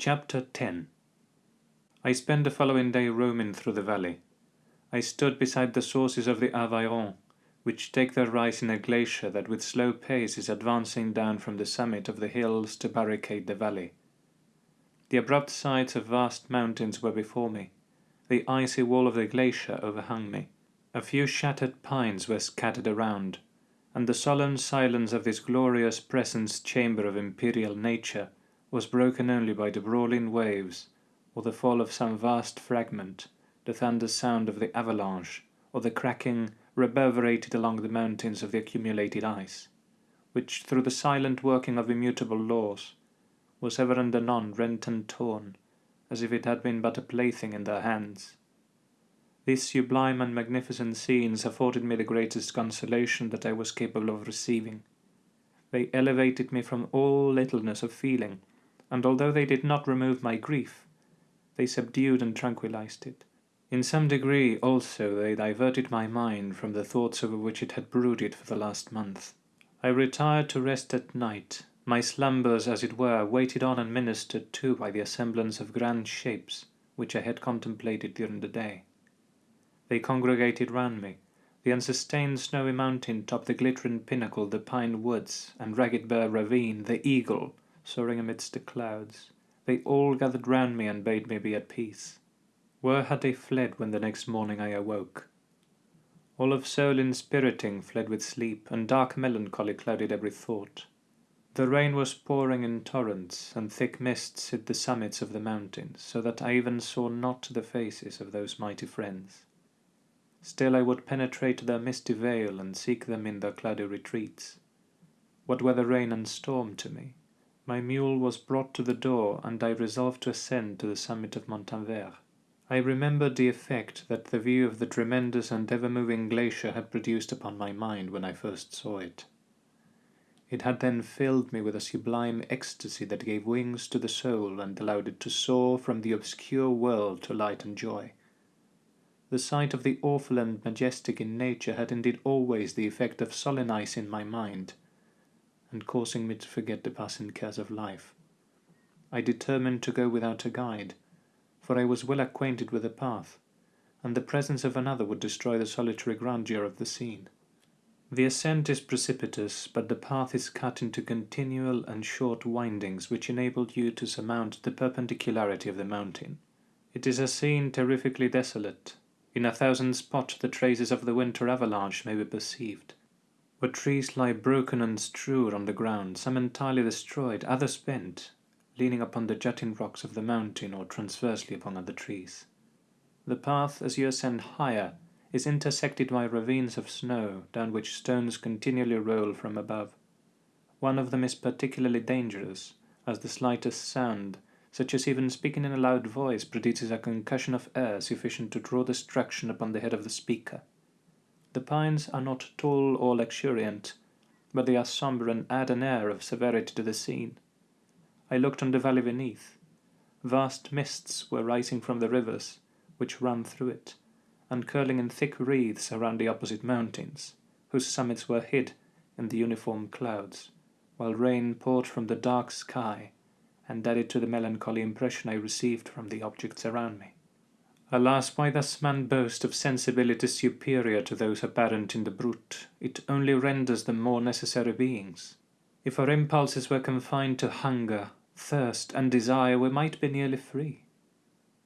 Chapter 10 I spent the following day roaming through the valley. I stood beside the sources of the Arveiron, which take their rise in a glacier that with slow pace is advancing down from the summit of the hills to barricade the valley. The abrupt sides of vast mountains were before me, the icy wall of the glacier overhung me, a few shattered pines were scattered around, and the solemn silence of this glorious presence chamber of imperial nature was broken only by the brawling waves, or the fall of some vast fragment, the thunder sound of the avalanche, or the cracking reverberated along the mountains of the accumulated ice, which, through the silent working of immutable laws, was ever and anon rent and torn, as if it had been but a plaything in their hands. These sublime and magnificent scenes afforded me the greatest consolation that I was capable of receiving. They elevated me from all littleness of feeling, and although they did not remove my grief, they subdued and tranquilized it. In some degree, also, they diverted my mind from the thoughts over which it had brooded for the last month. I retired to rest at night, my slumbers, as it were, waited on and ministered to by the assemblance of grand shapes which I had contemplated during the day. They congregated round me, the unsustained snowy mountain top, the glittering pinnacle, the pine woods, and ragged bare ravine, the eagle, soaring amidst the clouds. They all gathered round me and bade me be at peace. Where had they fled when the next morning I awoke? All of soul inspiriting fled with sleep, and dark melancholy clouded every thought. The rain was pouring in torrents, and thick mists hid the summits of the mountains, so that I even saw not the faces of those mighty friends. Still I would penetrate their misty veil and seek them in their cloudy retreats. What were the rain and storm to me? My mule was brought to the door, and I resolved to ascend to the summit of Montanvert. I remembered the effect that the view of the tremendous and ever-moving glacier had produced upon my mind when I first saw it. It had then filled me with a sublime ecstasy that gave wings to the soul and allowed it to soar from the obscure world to light and joy. The sight of the awful and majestic in nature had indeed always the effect of solemnizing my mind, and causing me to forget the passing cares of life. I determined to go without a guide, for I was well acquainted with the path, and the presence of another would destroy the solitary grandeur of the scene. The ascent is precipitous, but the path is cut into continual and short windings which enable you to surmount the perpendicularity of the mountain. It is a scene terrifically desolate. In a thousand spots the traces of the winter avalanche may be perceived, where trees lie broken and strewed on the ground, some entirely destroyed, others bent, leaning upon the jutting rocks of the mountain or transversely upon other trees. The path, as you ascend higher, is intersected by ravines of snow, down which stones continually roll from above. One of them is particularly dangerous, as the slightest sound, such as even speaking in a loud voice, produces a concussion of air sufficient to draw destruction upon the head of the speaker. The pines are not tall or luxuriant, but they are sombre and add an air of severity to the scene. I looked on the valley beneath. Vast mists were rising from the rivers, which ran through it, and curling in thick wreaths around the opposite mountains, whose summits were hid in the uniform clouds, while rain poured from the dark sky, and added to the melancholy impression I received from the objects around me. Alas, why does man boast of sensibility superior to those apparent in the brute? It only renders them more necessary beings. If our impulses were confined to hunger, thirst, and desire, we might be nearly free.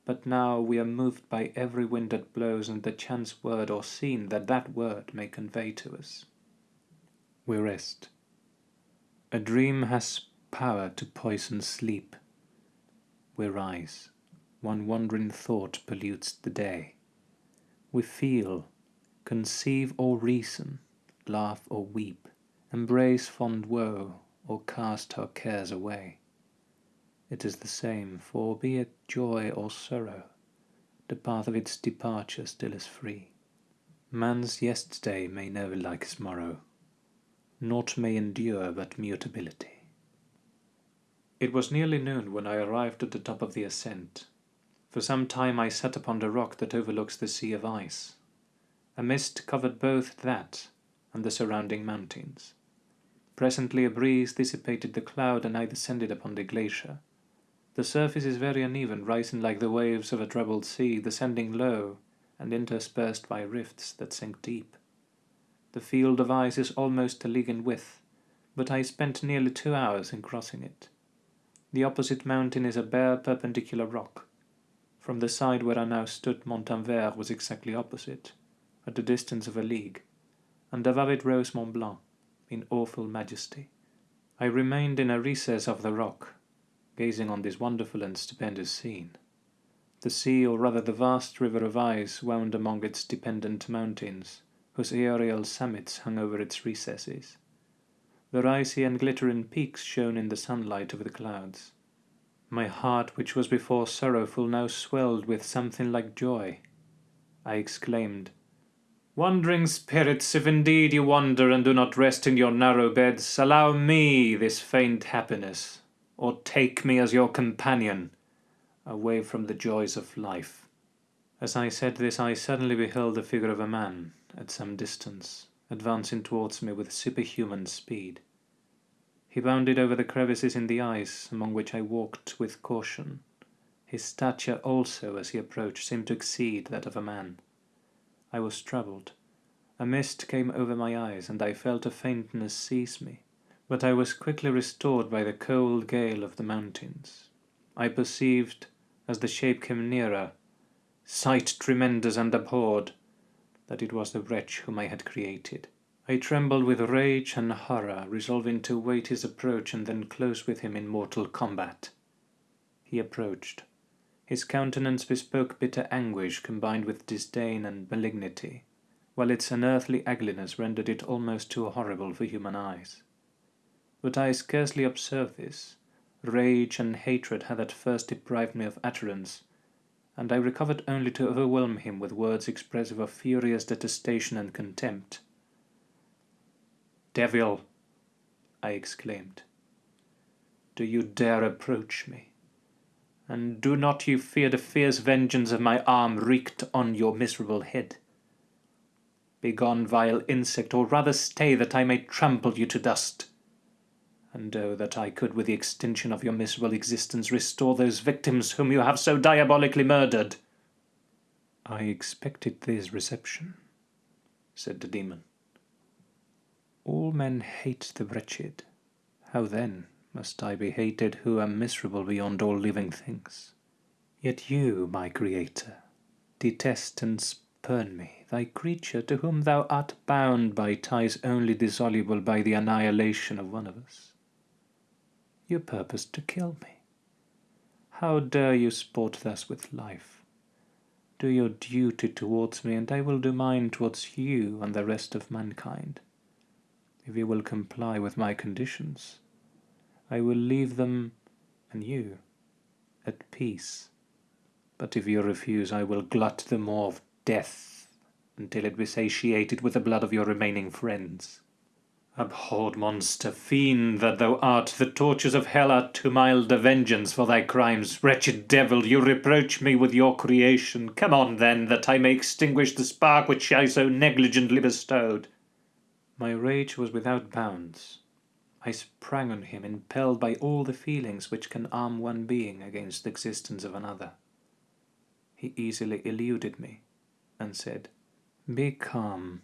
But now we are moved by every wind that blows and the chance word or scene that that word may convey to us. We rest. A dream has power to poison sleep. We rise. One wandering thought pollutes the day. We feel, conceive or reason, laugh or weep, embrace fond woe, or cast our cares away. It is the same, for be it joy or sorrow, the path of its departure still is free. Man's yesterday may never like his morrow, naught may endure but mutability. It was nearly noon when I arrived at the top of the ascent. For some time I sat upon the rock that overlooks the sea of ice. A mist covered both that and the surrounding mountains. Presently a breeze dissipated the cloud and I descended upon the glacier. The surface is very uneven, rising like the waves of a troubled sea, descending low, and interspersed by rifts that sink deep. The field of ice is almost a league in width, but I spent nearly two hours in crossing it. The opposite mountain is a bare perpendicular rock. From the side where I now stood Montanvert was exactly opposite, at the distance of a league, and above it rose Mont Blanc, in awful majesty. I remained in a recess of the rock, gazing on this wonderful and stupendous scene. The sea, or rather the vast river of ice, wound among its dependent mountains, whose aerial summits hung over its recesses. Their icy and glittering peaks shone in the sunlight over the clouds. My heart, which was before sorrowful, now swelled with something like joy. I exclaimed, Wandering spirits, if indeed you wander and do not rest in your narrow beds, allow me this faint happiness, or take me as your companion, away from the joys of life. As I said this, I suddenly beheld the figure of a man, at some distance, advancing towards me with superhuman speed. He bounded over the crevices in the ice, among which I walked with caution. His stature also, as he approached, seemed to exceed that of a man. I was troubled. A mist came over my eyes, and I felt a faintness seize me. But I was quickly restored by the cold gale of the mountains. I perceived, as the shape came nearer, sight tremendous and abhorred, that it was the wretch whom I had created. I trembled with rage and horror, resolving to wait his approach and then close with him in mortal combat. He approached. His countenance bespoke bitter anguish combined with disdain and malignity, while its unearthly ugliness rendered it almost too horrible for human eyes. But I scarcely observed this. Rage and hatred had at first deprived me of utterance, and I recovered only to overwhelm him with words expressive of furious detestation and contempt. Devil! I exclaimed. Do you dare approach me? and do not you fear the fierce vengeance of my arm wreaked on your miserable head? Begone, vile insect, or rather stay that I may trample you to dust. And oh, that I could, with the extinction of your miserable existence, restore those victims whom you have so diabolically murdered. I expected this reception, said the demon. All men hate the wretched. How then must I be hated who am miserable beyond all living things. Yet you, my Creator, detest and spurn me, thy creature to whom thou art bound by ties only dissoluble by the annihilation of one of us. You purpose to kill me. How dare you sport thus with life? Do your duty towards me, and I will do mine towards you and the rest of mankind, if you will comply with my conditions. I will leave them and you at peace. But if you refuse, I will glut the maw of death until it be satiated with the blood of your remaining friends. Abhorred monster, fiend that thou art, the tortures of hell are too mild a vengeance for thy crimes. Wretched devil, you reproach me with your creation. Come on, then, that I may extinguish the spark which I so negligently bestowed. My rage was without bounds. I sprang on him, impelled by all the feelings which can arm one being against the existence of another. He easily eluded me, and said, Be calm.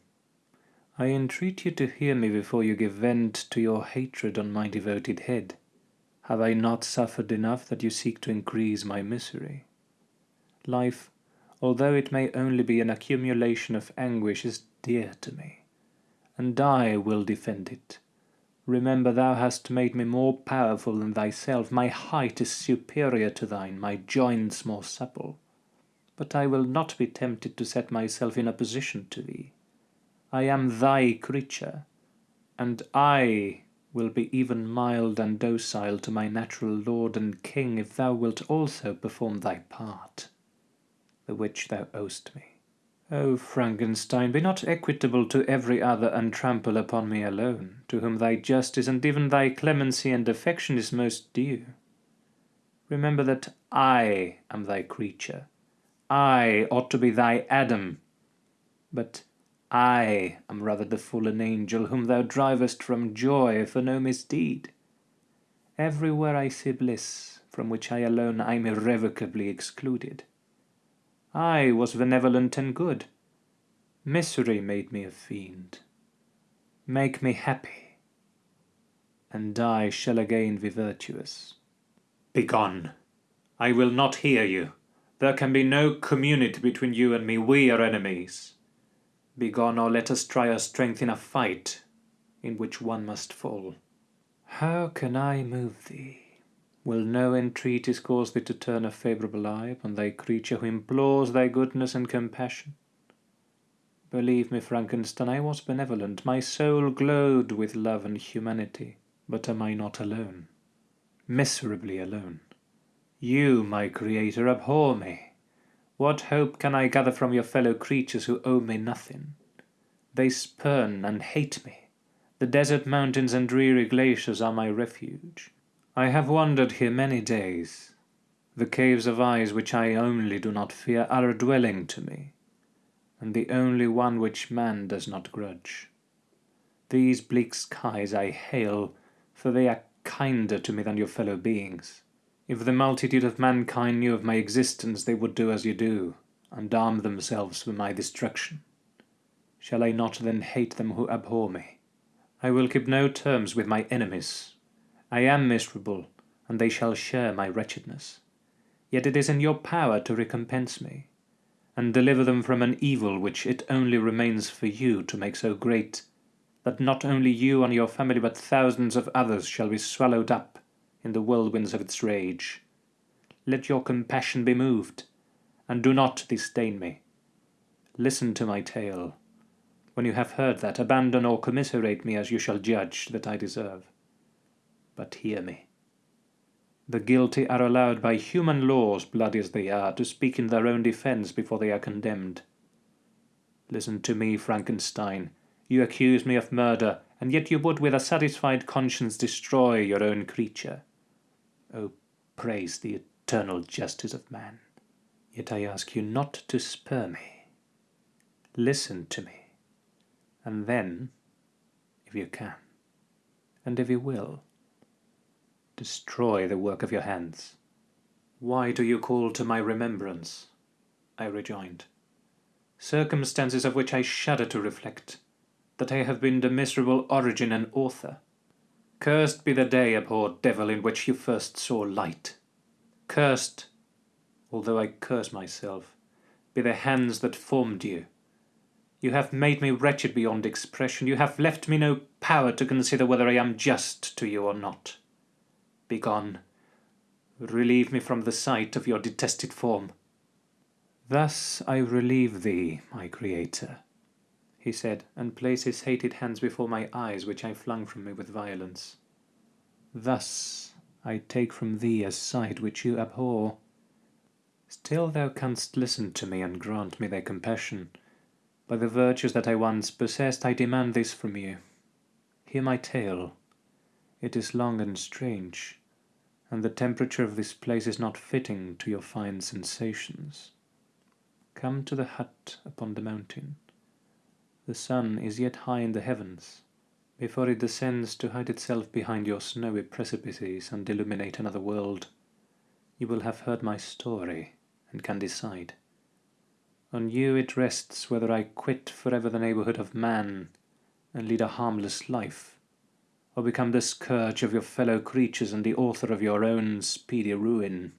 I entreat you to hear me before you give vent to your hatred on my devoted head. Have I not suffered enough that you seek to increase my misery? Life, although it may only be an accumulation of anguish, is dear to me, and I will defend it Remember thou hast made me more powerful than thyself, my height is superior to thine, my joints more supple. But I will not be tempted to set myself in opposition to thee. I am thy creature, and I will be even mild and docile to my natural lord and king if thou wilt also perform thy part, the which thou owest me. O Frankenstein, be not equitable to every other and trample upon me alone, to whom thy justice and even thy clemency and affection is most due. Remember that I am thy creature. I ought to be thy Adam. But I am rather the fallen angel whom thou drivest from joy for no misdeed. Everywhere I see bliss, from which I alone am irrevocably excluded. I was benevolent and good. Misery made me a fiend. Make me happy, and I shall again be virtuous. Begone! I will not hear you. There can be no community between you and me. We are enemies. Begone, or let us try our strength in a fight, in which one must fall. How can I move thee? Will no entreaties cause thee to turn a favourable eye upon thy creature who implores thy goodness and compassion? Believe me, Frankenstein, I was benevolent. My soul glowed with love and humanity. But am I not alone? Miserably alone. You, my creator, abhor me. What hope can I gather from your fellow creatures who owe me nothing? They spurn and hate me. The desert mountains and dreary glaciers are my refuge. I have wandered here many days. The caves of eyes which I only do not fear are a dwelling to me and the only one which man does not grudge. These bleak skies I hail, for they are kinder to me than your fellow beings. If the multitude of mankind knew of my existence, they would do as you do, and arm themselves for my destruction. Shall I not then hate them who abhor me? I will keep no terms with my enemies. I am miserable, and they shall share my wretchedness. Yet it is in your power to recompense me and deliver them from an evil which it only remains for you to make so great, that not only you and your family but thousands of others shall be swallowed up in the whirlwinds of its rage. Let your compassion be moved, and do not disdain me. Listen to my tale. When you have heard that, abandon or commiserate me as you shall judge that I deserve. But hear me. The guilty are allowed by human laws, bloody as they are, to speak in their own defense before they are condemned. Listen to me, Frankenstein. You accuse me of murder, and yet you would with a satisfied conscience destroy your own creature. Oh, praise the eternal justice of man. Yet I ask you not to spur me. Listen to me, and then, if you can, and if you will, destroy the work of your hands. Why do you call to my remembrance? I rejoined. Circumstances of which I shudder to reflect, that I have been the miserable origin and author. Cursed be the day, abhorred devil, in which you first saw light. Cursed, although I curse myself, be the hands that formed you. You have made me wretched beyond expression. You have left me no power to consider whether I am just to you or not. Begone. Relieve me from the sight of your detested form. Thus I relieve thee, my creator, he said, and placed his hated hands before my eyes, which I flung from me with violence. Thus I take from thee a sight which you abhor. Still thou canst listen to me and grant me thy compassion. By the virtues that I once possessed, I demand this from you. Hear my tale. It is long and strange, and the temperature of this place is not fitting to your fine sensations. Come to the hut upon the mountain. The sun is yet high in the heavens, before it descends to hide itself behind your snowy precipices and illuminate another world. You will have heard my story, and can decide. On you it rests whether I quit forever the neighbourhood of man, and lead a harmless life, or become the scourge of your fellow creatures and the author of your own speedy ruin.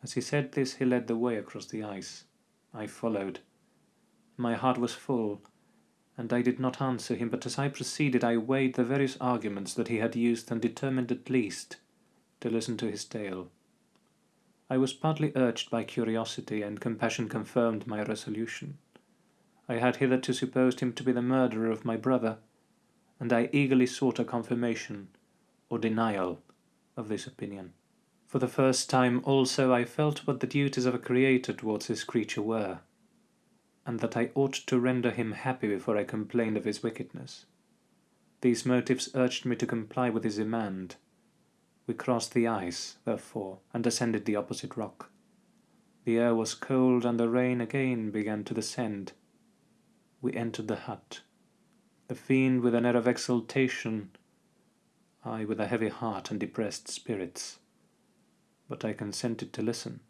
As he said this, he led the way across the ice. I followed. My heart was full, and I did not answer him, but as I proceeded I weighed the various arguments that he had used and determined at least to listen to his tale. I was partly urged by curiosity, and compassion confirmed my resolution. I had hitherto supposed him to be the murderer of my brother, and I eagerly sought a confirmation or denial of this opinion. For the first time also I felt what the duties of a creator towards his creature were, and that I ought to render him happy before I complained of his wickedness. These motives urged me to comply with his demand. We crossed the ice, therefore, and ascended the opposite rock. The air was cold, and the rain again began to descend. We entered the hut the fiend with an air of exultation, I with a heavy heart and depressed spirits. but I consented to listen,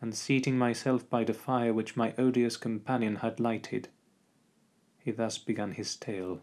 and seating myself by the fire which my odious companion had lighted, he thus began his tale.